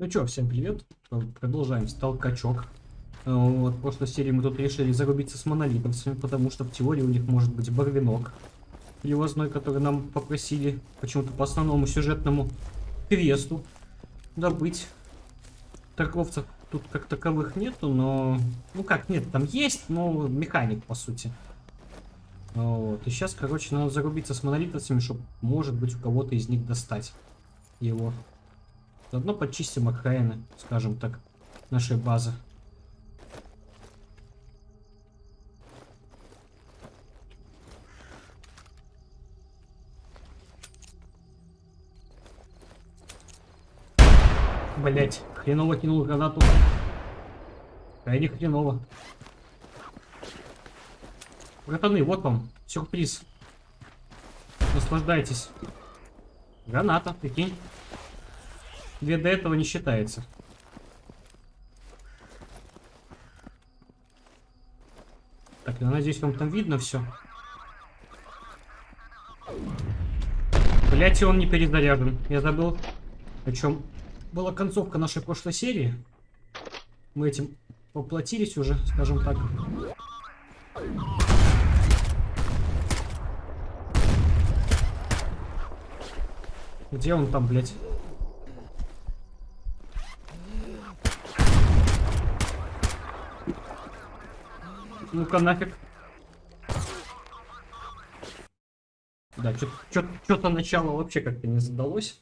Ну чё, всем привет. Продолжаем сталкачок. Э, Вот, в прошлой серии мы тут решили зарубиться с монолитовцами, потому что в теории у них может быть барвинок привозной, который нам попросили почему-то по основному сюжетному квесту добыть. Торговцев тут как таковых нету, но... Ну как, нет, там есть, но механик, по сути. Вот. И сейчас, короче, надо зарубиться с монолитовцами, чтобы, может быть, у кого-то из них достать его. Заодно почистим окраины, скажем так, нашей базы. Блять, хреново кинул гранату. Крайне хреново. Братаны, вот вам сюрприз. Наслаждайтесь. Граната, прикинь. Две до этого не считается. Так, я надеюсь, вам там видно все. Блять, и он не перезаряжен. Я забыл, о чем была концовка нашей прошлой серии. Мы этим поплатились уже, скажем так. Где он там, блядь? Ну-ка нафиг. Да, что-то начало вообще как-то не задалось.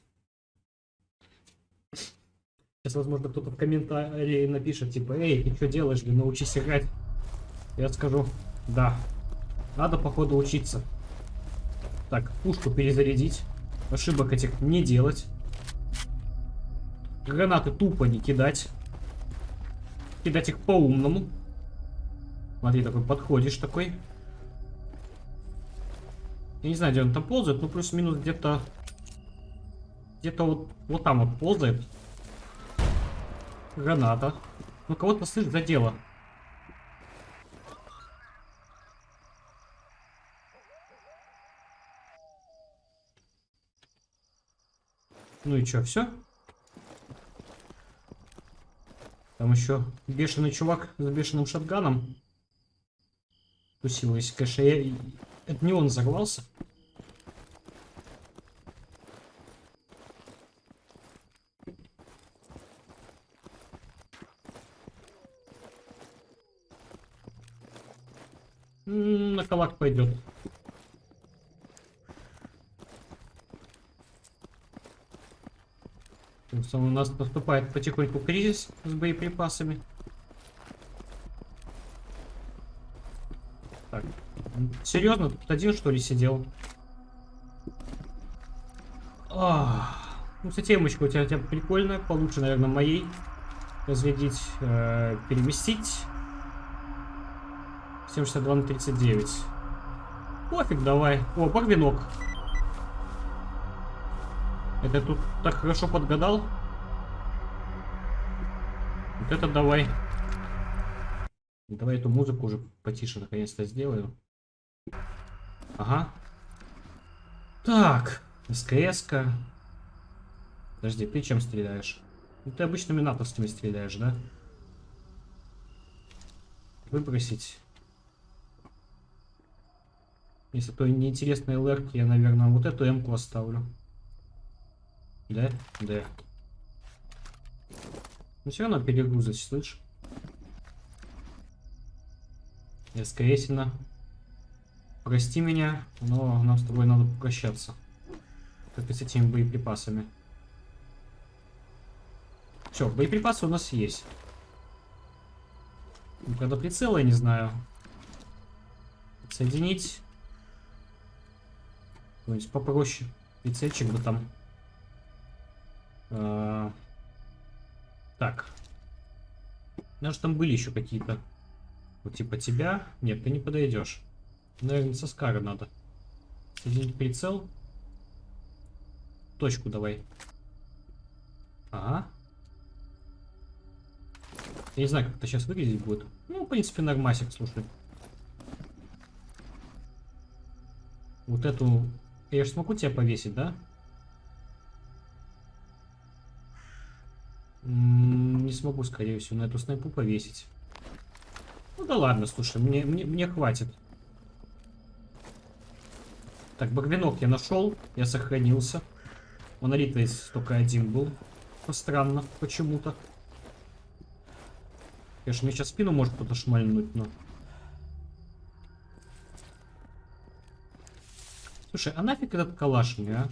Сейчас, возможно, кто-то в комментарии напишет, типа, эй, ты что делаешь, блин, научись играть. Я скажу, да, надо, походу, учиться. Так, пушку перезарядить. Ошибок этих не делать. Гранаты тупо не кидать. Кидать их по-умному. Смотри, такой подходишь такой. Я не знаю, где он там ползает, ну плюс-минус где-то... Где-то вот, вот там вот ползает. Граната. Ну кого-то, слышь, задело. Ну и чё, все? Там еще бешеный чувак с бешеным шотганом. Тусилась. Конечно, я... это не он взорвался. На калак пойдет. У нас наступает потихоньку кризис с боеприпасами. Так, серьезно, тут один что ли сидел? А, ну, кстати, темочка у тебя, у тебя прикольная, получше, наверное, моей. Разрядить, э, переместить. 762 на 39. Пофиг, давай. О, барвинок. Это тут так хорошо подгадал. Вот это давай. Давай эту музыку уже потише наконец-то сделаю. Ага. Так. СКС-ка. Подожди, ты чем стреляешь? Ну, ты обычными натовскими стреляешь, да? Выбросить. Если то неинтересные лерки, я, наверное, вот эту М-ку оставлю. Да? Да. Ну все равно перегрузить, слышь? СКСина. Прости меня, но нам с тобой надо попрощаться. И с этими боеприпасами. Все, боеприпасы у нас есть. Ну, правда, прицела я не знаю. Соединить. То есть попроще. Прицельчик бы там. А, так. Даже там были еще какие-то. Вот типа тебя. Нет, ты не подойдешь. Наверное, со скара надо. Соединить прицел. Точку давай. Ага. Я не знаю, как это сейчас выглядеть будет. Ну, в принципе, нормасик, слушай. Вот эту... Я же смогу тебя повесить, да? смогу, скорее всего, на эту снайпу повесить. Ну да ладно, слушай, мне, мне, мне хватит. Так, багвинок я нашел, я сохранился. Монолит здесь только один был. Странно, почему-то. Конечно, мне сейчас спину может кто-то шмальнуть, но... Слушай, а нафиг этот калаш мне, а?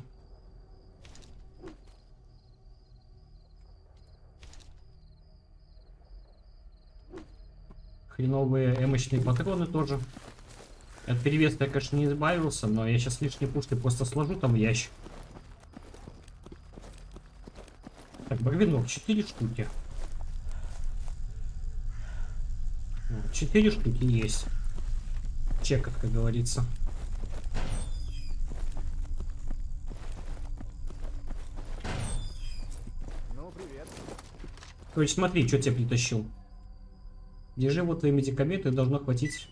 Хреновые эмочные патроны тоже. От перевеса я, конечно, не избавился, но я сейчас лишние пушки просто сложу там в ящик. Так, барвинок, 4 штуки. 4 штуки есть. Чекот, как говорится. Ну, привет. То есть смотри, что тебе притащил. Держи вот твои медикаменты, должно хватить...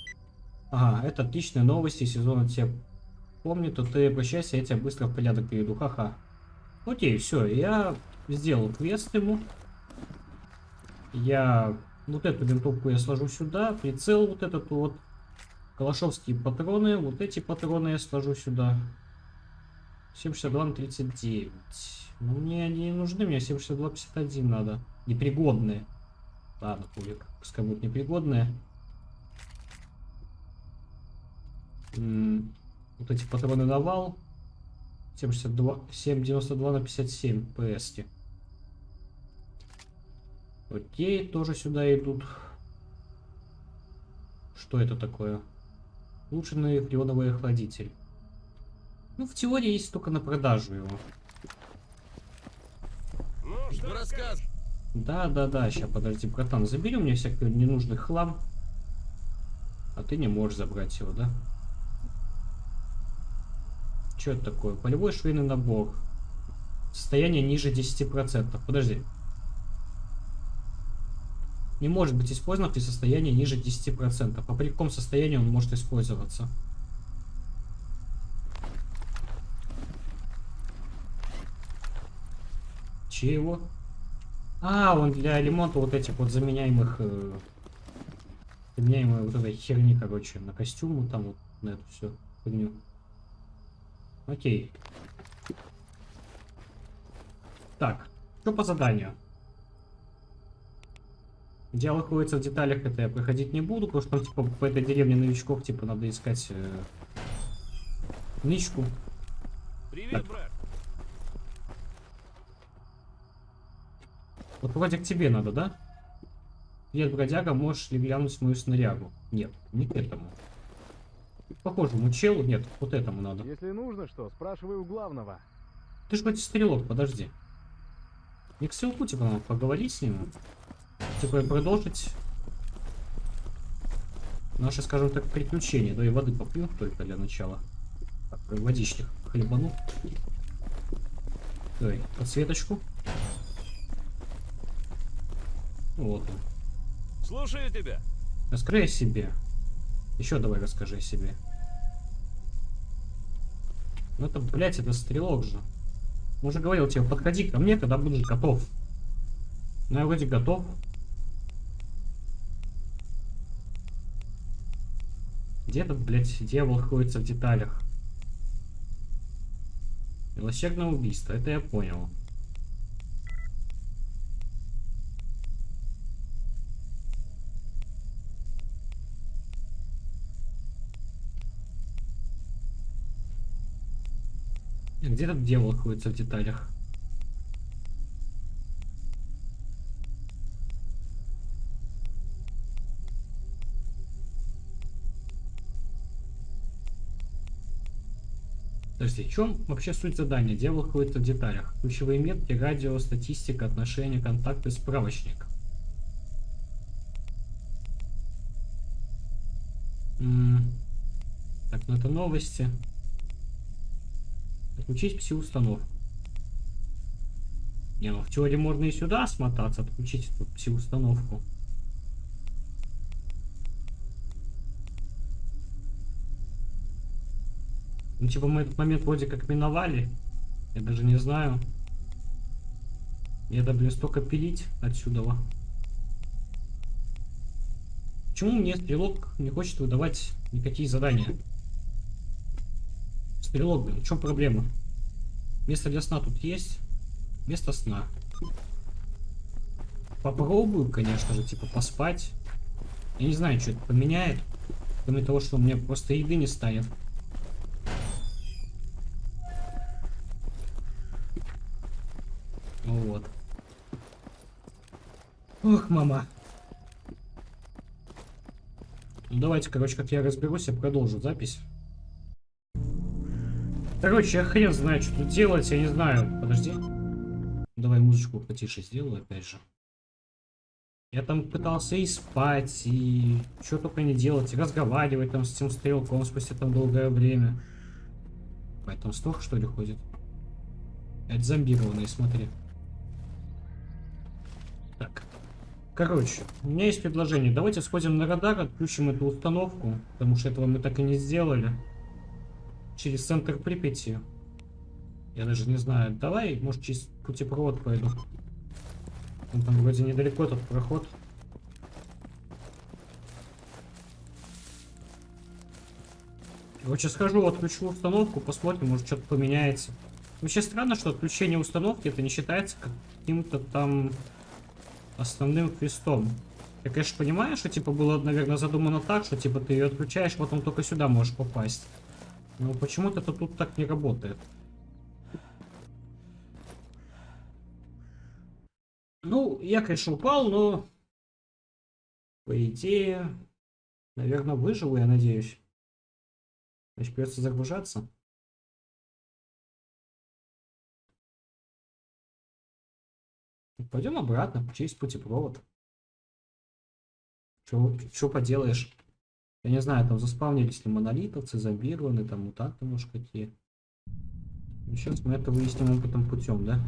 Ага, это отличные новости, сезона тебе помню, то ты обращайся, я тебя быстро в порядок приведу, ха-ха. Окей, все, я сделал квест ему. Я вот эту винтовку я сложу сюда, прицел вот этот вот. Калашовские патроны, вот эти патроны я сложу сюда. 762 на 39. Ну, мне они не нужны, мне 762 51 надо. Непригодные. Ладно, пулик, пускай будут непригодные. Вот эти патроны на вал. 762, 792 на 57 ps. -ки. Окей, тоже сюда идут. Что это такое? Улучшенный фреоновый охладитель. Ну, в теории есть только на продажу его. Ну, что рассказ? Да, да, да, сейчас, подожди, братан, забери у меня всякий ненужный хлам. А ты не можешь забрать его, да? Что это такое? Полевой швейный набор. Состояние ниже 10%. Подожди. Не может быть использован при состоянии ниже 10%. А при каком состоянии он может использоваться? Чего? А, он для ремонта вот этих вот заменяемых... Э, вот этой херни, короче, на костюму, там вот на эту все фигню. Окей. Так, что по заданию? Дело находится в деталях, это я проходить не буду, потому что там, типа, по этой деревне новичков, типа, надо искать э, нычку. Привет, Так. брат. Вот вроде к тебе надо, да? Привет, бродяга, можешь ли глянуть мою снарягу? Нет, не к этому. Похожему челу, нет, вот этому надо. Если нужно что, спрашивай у главного. Ты же хоть стрелок, подожди. Не к ссылку, типа, надо поговорить с ним. Типа, продолжить наши, скажем так, приключения. Да и воды попью только для начала. Так, водички хлебану. Давай, подсветочку. Вот он. Слушаю тебя. О себе. Еще давай расскажи себе. Ну это, блядь, это стрелок же. Уже говорил тебе, подходи ко мне, когда будешь готов. Ну я вроде готов. Где этот, блядь, дьявол находится в деталях? Милосердное убийство, это я понял. Где этот дьявол находится в деталях? Подожди, в чем вообще суть задания? Дьявол находится в деталях. Ключевые метки, радио, статистика, отношения, контакты, справочник. Так, ну это новости. Отключить пси-установку. Не, ну в теории можно и сюда смотаться, отключить эту пси-установку. Ну, типа, мы этот момент вроде как миновали. Я даже не знаю. Я да, блин, столько пилить отсюда. Почему мне стрелок не хочет выдавать никакие задания? Стрелок, блин, в чем проблема? Место для сна тут есть. Место сна. Попробую, конечно же, типа поспать. Я не знаю, что это поменяет. Кроме того, что у меня просто еды не станет. Вот. Ох, мама. Ну, давайте, короче, как я разберусь, я продолжу запись. Короче, я хрен знаю, что тут делать, я не знаю. Подожди. Давай музычку потише сделаю, опять же. Я там пытался и спать, и что только не делать, и разговаривать там с этим стрелком спустя там долгое время. Поэтому столько что ли ходит? Это зомбированные, смотри. Так. Короче, у меня есть предложение. Давайте сходим на радар, отключим эту установку, потому что этого мы так и не сделали. Через центр Припяти. Я даже не знаю. Давай, может, через путепровод пойду. Он там вроде недалеко этот проход. Короче, схожу, отключу установку, посмотрим, может что-то поменяется. Вообще странно, что отключение установки это не считается каким-то там основным квестом. Я, конечно, понимаю, что типа было, наверное, задумано так, что типа ты ее отключаешь, потом только сюда можешь попасть. Но почему-то это тут так не работает. Ну, я, конечно, упал, но по идее, наверное, выживу, я надеюсь. Значит, придется загружаться. Пойдем обратно, через путепровод. Что поделаешь? Я не знаю, там заспавнились ли монолитовцы, зомбированы, там мутанты, может, какие. Ну, сейчас мы это выясним опытом путем, да?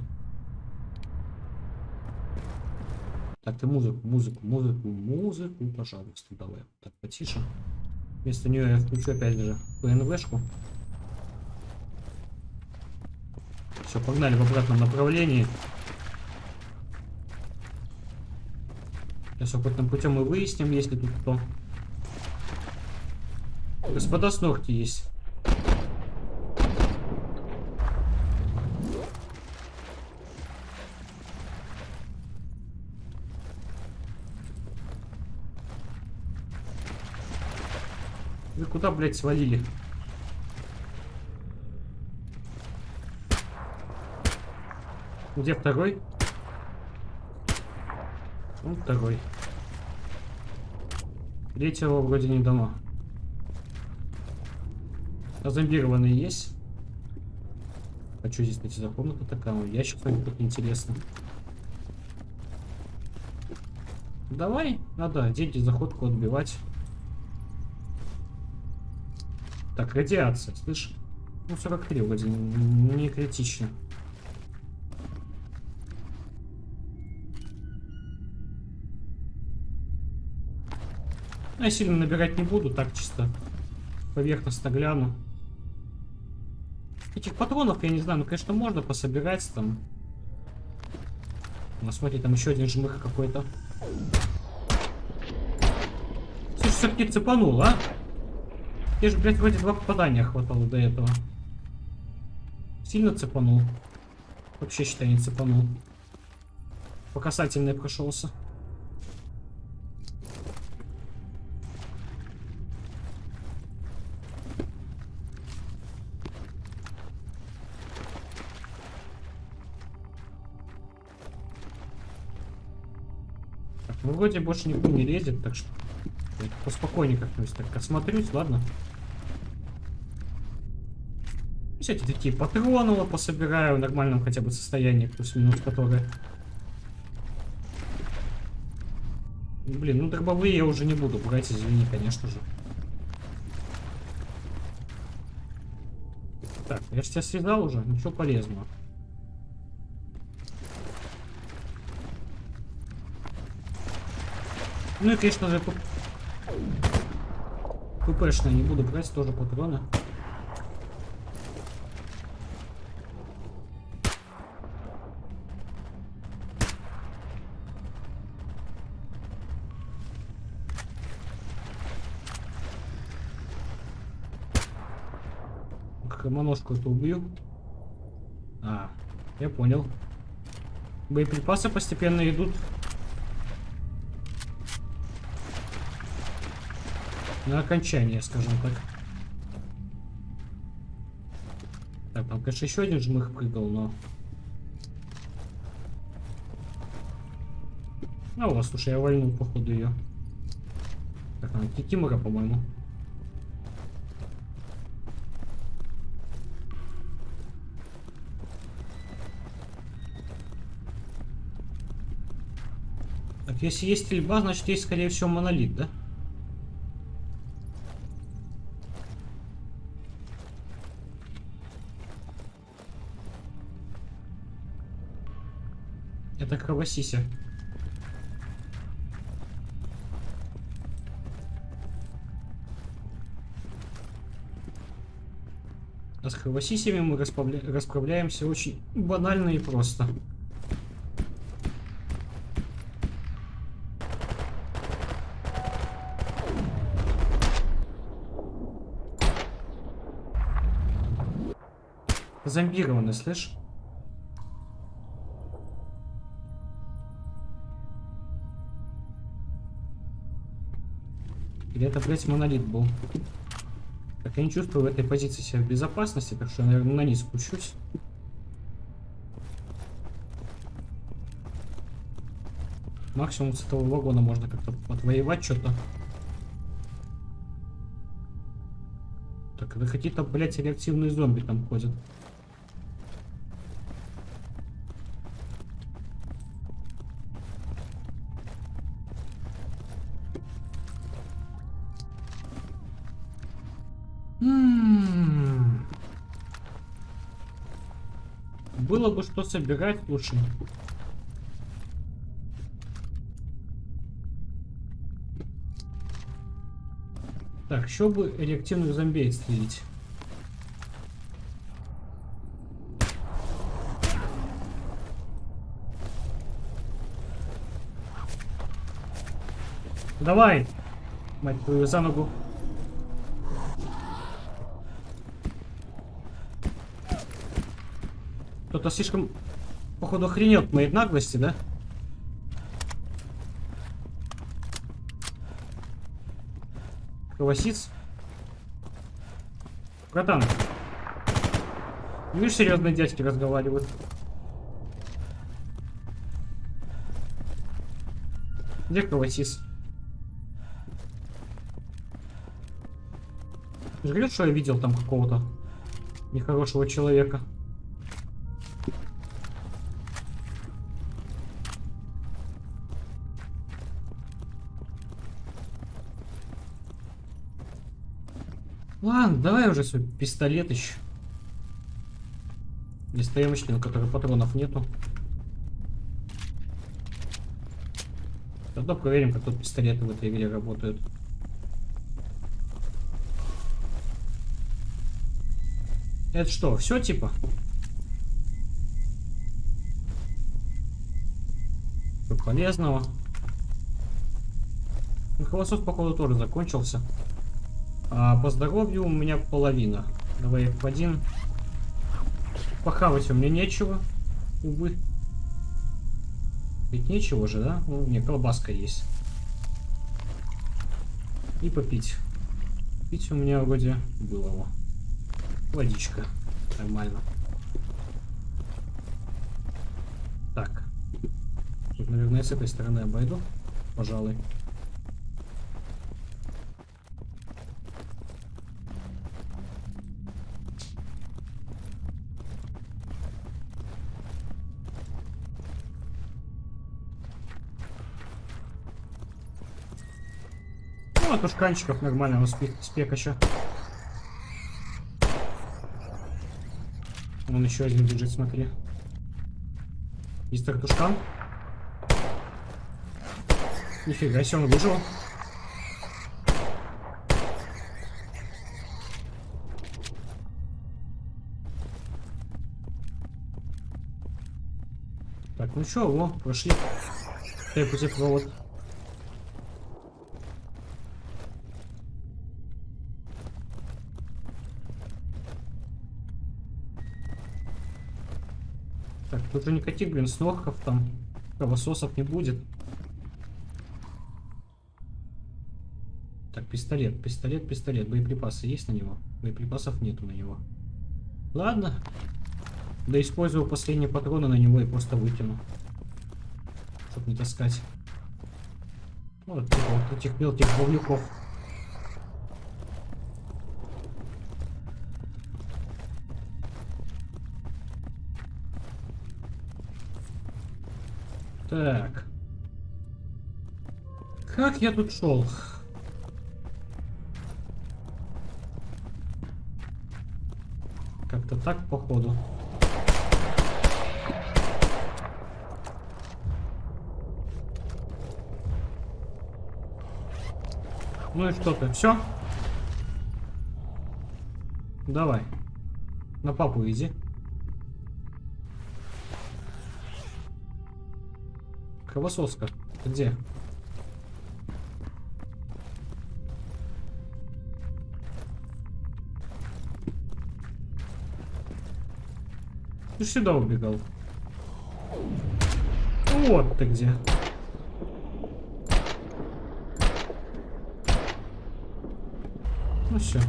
Так, ты музыку, музыку, музыку, музыку, пожалуйста, давай. Так, потише. Вместо нее я включу опять же ПНВшку. Все, погнали в обратном направлении. Сейчас опытным путем мы выясним, есть ли тут кто. Господа с ногти есть. Вы куда, блядь, свалили? Где второй? Ну, второй. Третьего вроде не дано. А зомбированные есть? А что здесь, кстати, за комната такая? Ящик какой-то интересно. Давай, надо деньги заходку отбивать. Так, радиация, слышь? Ну, 43 вроде не критично. Ну, я сильно набирать не буду, так чисто поверхностно гляну. Этих патронов, я не знаю, ну, конечно, можно пособирать там. Ну, смотри, там еще один жмых какой-то. Слушай, все-таки цепанул, а? Я же, блядь, вроде два попадания хватало до этого. Сильно цепанул. Вообще, считай, не цепанул. По касательной прошелся. Так, ну вроде больше никто не лезет, так что я поспокойнее как-нибудь так осмотрюсь, ладно? Всякие такие патроны пособираю в нормальном хотя бы состоянии, плюс-минус которые. Блин, ну дробовые я уже не буду брать, извини, конечно же. Так, я же тебя связал уже, ничего полезного. Ну и, конечно же, ППшные не буду брать, тоже патроны. Хромоножку эту убью. А, я понял. Боеприпасы постепенно идут На окончание, скажем так. Так, там, конечно, еще один жмых прыгал, но... А, вот, слушай, я вольнул, походу, ее. Так, она Кикимора, по-моему. Так, если есть стрельба, значит есть, скорее всего, монолит, да? Это кровосися. А с кровосисями мы расправля... расправляемся очень банально и просто. Зомбированы, слышь? Или это, блядь, монолит был? Так, я не чувствую в этой позиции себя в безопасности, так что я, наверное, на низ спущусь. Максимум с этого вагона можно как-то отвоевать что-то. Так, это какие-то, блядь, реактивные зомби там ходят. Что собирать лучше. Так, еще бы реактивных зомбей стрелить. Давай, мать твою, за ногу. Кто-то слишком, походу, охренел от моей наглости, да? Кровосиц. Братан. Видишь, серьезные дядьки разговаривают. Где кровосис? Жрет, что я видел там какого-то нехорошего человека. Давай уже свой пистолет еще. Листоемочный, у которого патронов нету. Тогда проверим, как тут пистолеты в этой игре работают. Это что, все типа? Что полезного? Ну, походу, тоже закончился. А по здоровью у меня половина. Давай F1. Похавать у меня нечего. Увы. Ведь нечего же, да? Ну, не, колбаска есть. И попить. Пить у меня вроде было. Водичка. Нормально. Так. Тут, наверное, с этой стороны обойду. Пожалуй. Ну, а тушканчиков нормально, у спек, спек еще. Вон еще один бежит, смотри. Есть тушкан. Нифига себе, он выжил. Так, ну что, во, прошли. Дай путепровод. Тут никаких, блин, снорков там, кровососов не будет. Так, пистолет, пистолет, пистолет. Боеприпасы есть на него? Боеприпасов нету на него. Ладно. Да использую последние патроны на него и просто выкину. Чтоб не таскать. Вот, типа вот этих мелких говнюков. Так. Как я тут шел? Как-то так, походу. Ну и что ты, все? Давай. На папу иди. Кровососка. Где? Ты сюда убегал. Вот ты где. Ну все.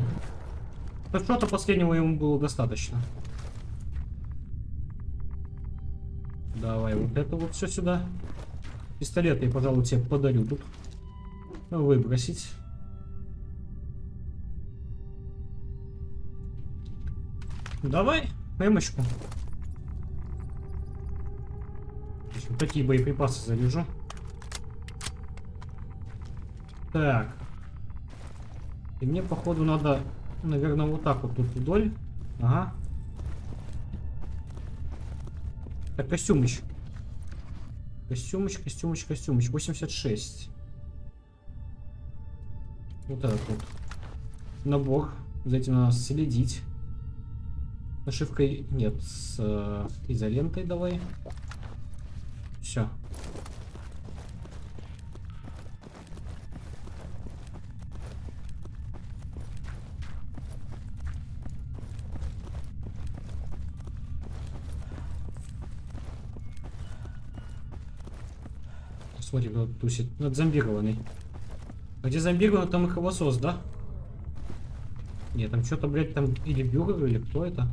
Что-то последнего ему было достаточно. Давай вот это вот все сюда. Пистолет я, пожалуй, тебе подарю тут. Выбросить. Давай, эмочку. Вот такие боеприпасы заряжу. Так. И мне, походу, надо, наверное, вот так вот тут вдоль. Ага. Так, костюмыч. Костюмыч, костюмыч, костюмыч. 86. Вот этот вот. Набор. За этим надо следить. Нашивкой нет. С э, изолентой давай. Все. Смотри, кто тусит. Ну, это зомбированный. А где зомбированный, там и кровосос, да? Нет, там что-то, блядь, там или бюро, или кто это?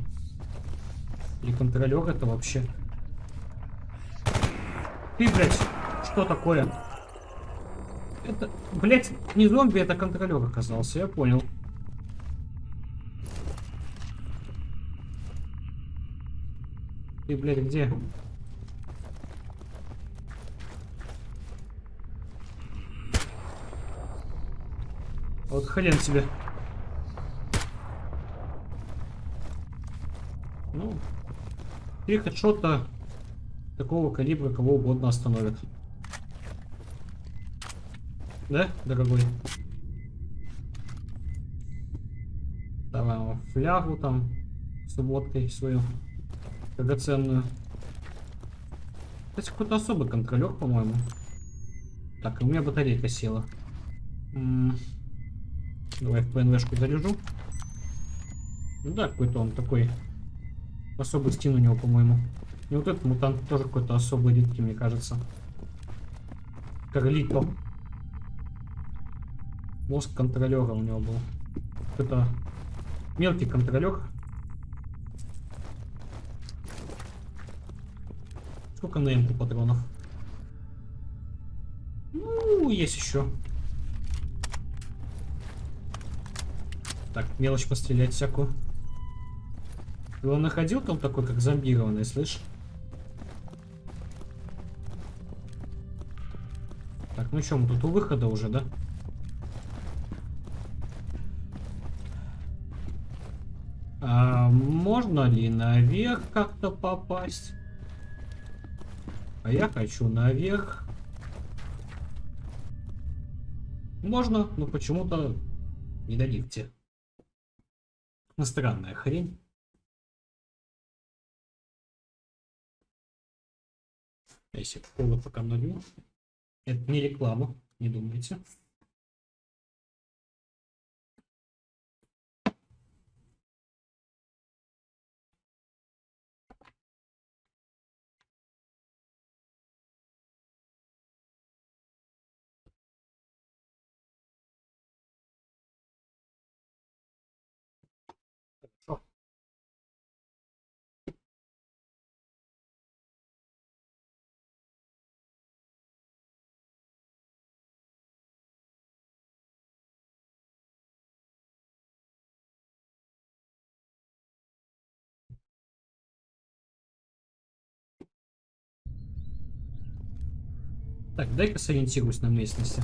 Или контролер это вообще? Ты, блядь, что такое? Это, блядь, не зомби, это контролер оказался, я понял. Ты, блядь, где? Хрен тебе. Ну, три хедшота такого калибра кого угодно остановят. Да, дорогой? Давай ему флягу там с водкой свою драгоценную. Кстати, какой-то особый контролер, по-моему. Так, у меня батарейка села. М -м Давай в ПНВшку заряжу. Ну да, какой-то он такой. Особый стин у него, по-моему. И вот этот мутант тоже какой-то особый редкий, мне кажется. Карлито. Мозг контролера у него был. Это мелкий контролер. Сколько на патронов? Ну, есть еще. Так, мелочь пострелять всякую. Ты его находил там такой, как зомбированный, слышь? Так, ну что, мы тут у выхода уже, да? А можно ли наверх как-то попасть? А я хочу наверх. Можно, но почему-то не на лифте. Странная хрень. Если кола пока налью. Это не реклама, не думайте. Так, дай-ка сориентируюсь на местности.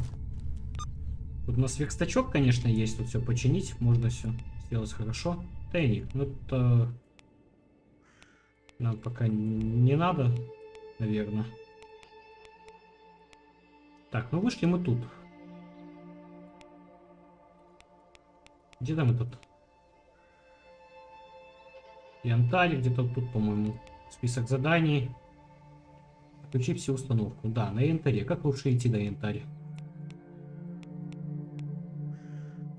Тут у нас верстачок, конечно, есть. Тут все починить. Можно все сделать хорошо. Тайник. Ну, это... Нам пока не надо, наверное. Так, ну вышли мы тут. Где там этот? Янтарь где-то тут, по-моему. Список заданий. Включи все установку. Да, на янтаре. Как лучше идти до янтаря?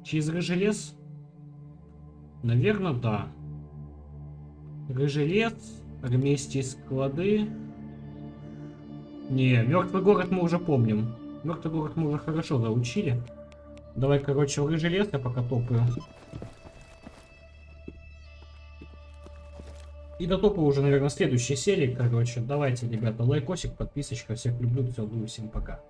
Через рыжий лес? Наверное, да. Рыжий лес, армейские склады. Не, мертвый город мы уже помним. Мертвый город мы уже хорошо заучили. Давай, короче, в рыжий лес я пока топаю. И дотопаю уже, наверное, следующей серии, короче. Давайте, ребята, лайкосик, подписочка. Всех люблю, целую, всем пока.